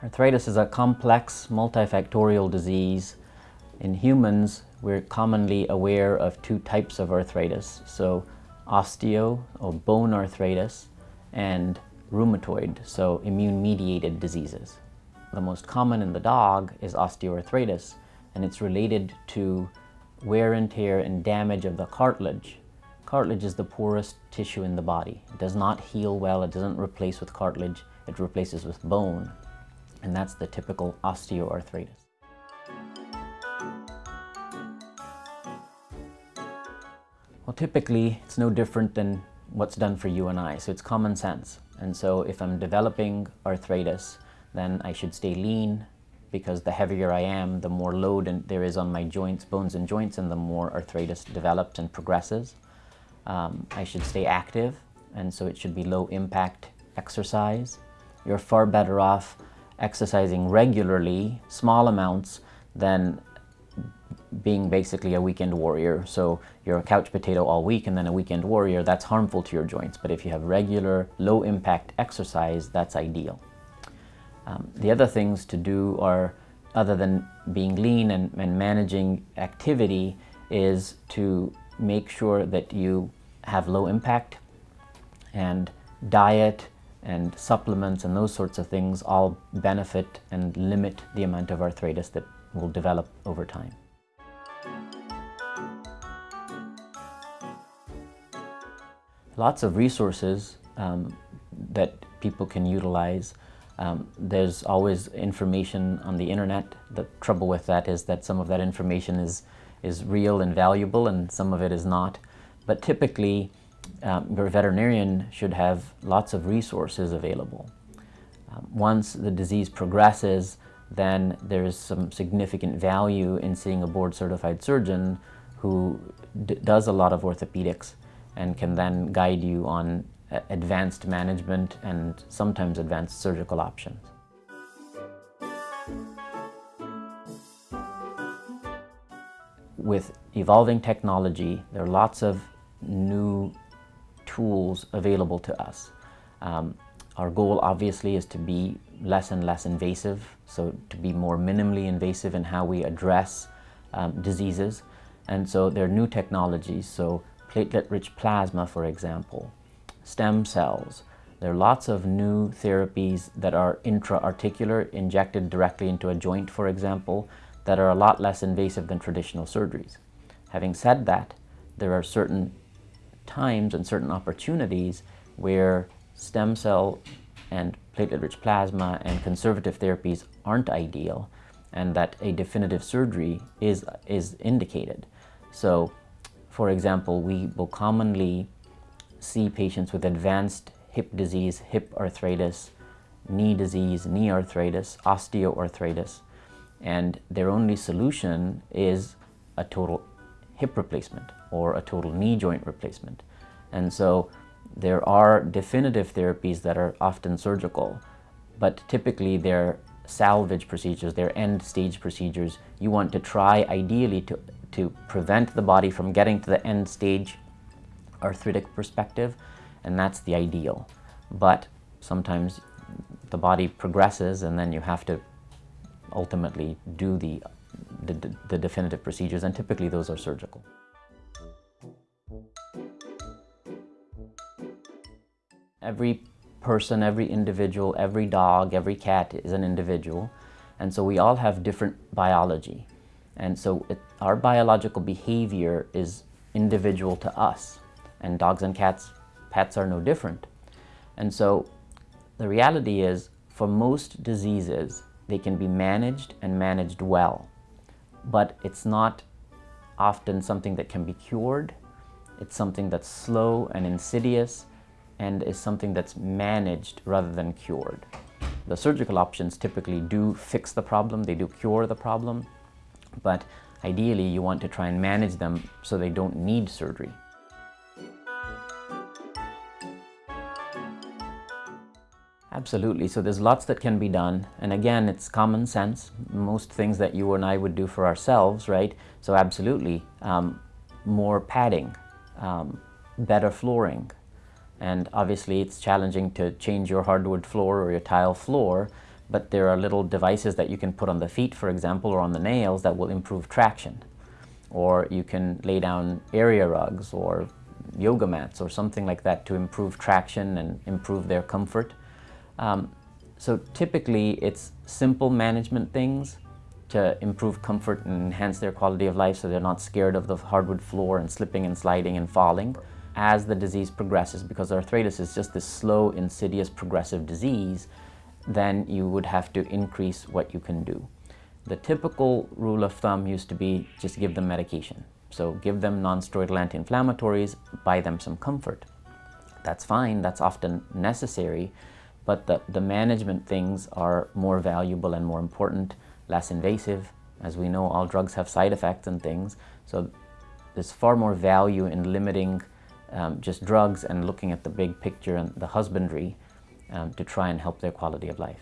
Arthritis is a complex multifactorial disease. In humans, we're commonly aware of two types of arthritis. So osteo or bone arthritis and rheumatoid, so immune-mediated diseases. The most common in the dog is osteoarthritis, and it's related to wear and tear and damage of the cartilage. Cartilage is the poorest tissue in the body. It does not heal well, it doesn't replace with cartilage, it replaces with bone and that's the typical osteoarthritis. Well, typically, it's no different than what's done for you and I, so it's common sense. And so if I'm developing arthritis, then I should stay lean because the heavier I am, the more load there is on my joints, bones and joints, and the more arthritis develops and progresses. Um, I should stay active, and so it should be low impact exercise. You're far better off exercising regularly, small amounts, than being basically a weekend warrior. So you're a couch potato all week and then a weekend warrior, that's harmful to your joints. But if you have regular, low impact exercise, that's ideal. Um, the other things to do are, other than being lean and, and managing activity, is to make sure that you have low impact and diet and supplements and those sorts of things all benefit and limit the amount of arthritis that will develop over time. Lots of resources um, that people can utilize. Um, there's always information on the internet. The trouble with that is that some of that information is, is real and valuable and some of it is not. But typically, um, your veterinarian should have lots of resources available. Um, once the disease progresses, then there is some significant value in seeing a board-certified surgeon who does a lot of orthopedics and can then guide you on advanced management and sometimes advanced surgical options. With evolving technology, there are lots of new tools available to us. Um, our goal obviously is to be less and less invasive, so to be more minimally invasive in how we address um, diseases. And so there are new technologies, so platelet-rich plasma, for example, stem cells. There are lots of new therapies that are intra-articular, injected directly into a joint, for example, that are a lot less invasive than traditional surgeries. Having said that, there are certain times and certain opportunities where stem cell and platelet-rich plasma and conservative therapies aren't ideal and that a definitive surgery is, is indicated. So, for example, we will commonly see patients with advanced hip disease, hip arthritis, knee disease, knee arthritis, osteoarthritis, and their only solution is a total hip replacement or a total knee joint replacement. And so there are definitive therapies that are often surgical, but typically they're salvage procedures, they're end stage procedures. You want to try ideally to, to prevent the body from getting to the end stage arthritic perspective, and that's the ideal. But sometimes the body progresses and then you have to ultimately do the, the, the definitive procedures, and typically those are surgical. Every person, every individual, every dog, every cat is an individual. And so we all have different biology. And so it, our biological behavior is individual to us. And dogs and cats, pets are no different. And so the reality is, for most diseases, they can be managed and managed well. But it's not often something that can be cured. It's something that's slow and insidious and is something that's managed rather than cured. The surgical options typically do fix the problem, they do cure the problem, but ideally you want to try and manage them so they don't need surgery. Absolutely. So there's lots that can be done. And again, it's common sense. Most things that you and I would do for ourselves, right? So absolutely. Um, more padding, um, better flooring, and obviously it's challenging to change your hardwood floor or your tile floor, but there are little devices that you can put on the feet, for example, or on the nails that will improve traction. Or you can lay down area rugs or yoga mats or something like that to improve traction and improve their comfort. Um, so typically it's simple management things to improve comfort and enhance their quality of life so they're not scared of the hardwood floor and slipping and sliding and falling. As the disease progresses, because arthritis is just this slow, insidious, progressive disease, then you would have to increase what you can do. The typical rule of thumb used to be just give them medication. So give them non-steroidal anti-inflammatories, buy them some comfort. That's fine, that's often necessary, but the, the management things are more valuable and more important, less invasive. As we know, all drugs have side effects and things, so there's far more value in limiting um, just drugs and looking at the big picture and the husbandry um, to try and help their quality of life.